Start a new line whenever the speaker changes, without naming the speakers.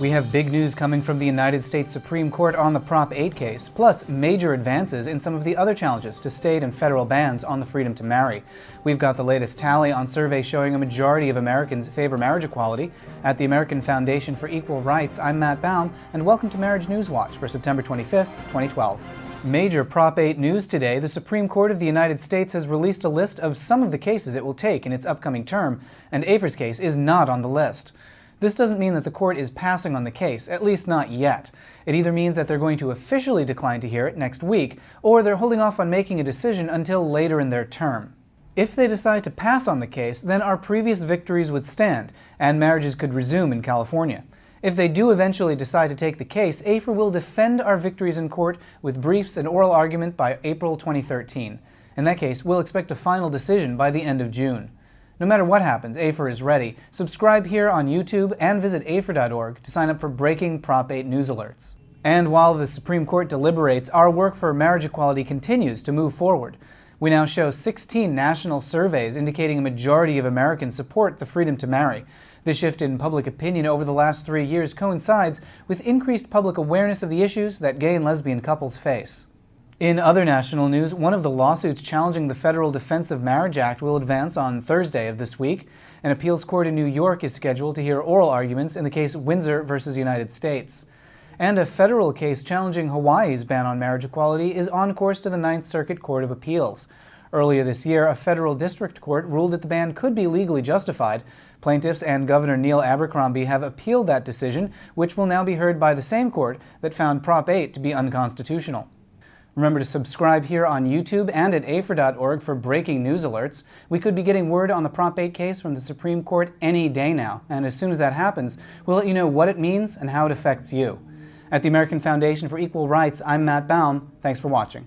We have big news coming from the United States Supreme Court on the Prop 8 case, plus major advances in some of the other challenges to state and federal bans on the freedom to marry. We've got the latest tally on surveys showing a majority of Americans favor marriage equality. At the American Foundation for Equal Rights, I'm Matt Baum, and welcome to Marriage News Watch for September 25th, 2012. Major Prop 8 news today, the Supreme Court of the United States has released a list of some of the cases it will take in its upcoming term, and Afer's case is not on the list. This doesn't mean that the court is passing on the case, at least not yet. It either means that they're going to officially decline to hear it next week, or they're holding off on making a decision until later in their term. If they decide to pass on the case, then our previous victories would stand, and marriages could resume in California. If they do eventually decide to take the case, Afer will defend our victories in court with briefs and oral argument by April 2013. In that case, we'll expect a final decision by the end of June. No matter what happens, Afer is ready. Subscribe here on YouTube and visit afer.org to sign up for breaking Prop 8 news alerts. And while the Supreme Court deliberates, our work for marriage equality continues to move forward. We now show 16 national surveys indicating a majority of Americans support the freedom to marry. This shift in public opinion over the last three years coincides with increased public awareness of the issues that gay and lesbian couples face. In other national news, one of the lawsuits challenging the Federal Defense of Marriage Act will advance on Thursday of this week. An appeals court in New York is scheduled to hear oral arguments in the case Windsor versus United States. And a federal case challenging Hawaii's ban on marriage equality is on course to the Ninth Circuit Court of Appeals. Earlier this year, a federal district court ruled that the ban could be legally justified. Plaintiffs and Governor Neil Abercrombie have appealed that decision, which will now be heard by the same court that found Prop 8 to be unconstitutional. Remember to subscribe here on YouTube and at afer.org for breaking news alerts. We could be getting word on the Prop 8 case from the Supreme Court any day now, and as soon as that happens, we'll let you know what it means and how it affects you. At the American Foundation for Equal Rights, I'm Matt Baum. Thanks for watching.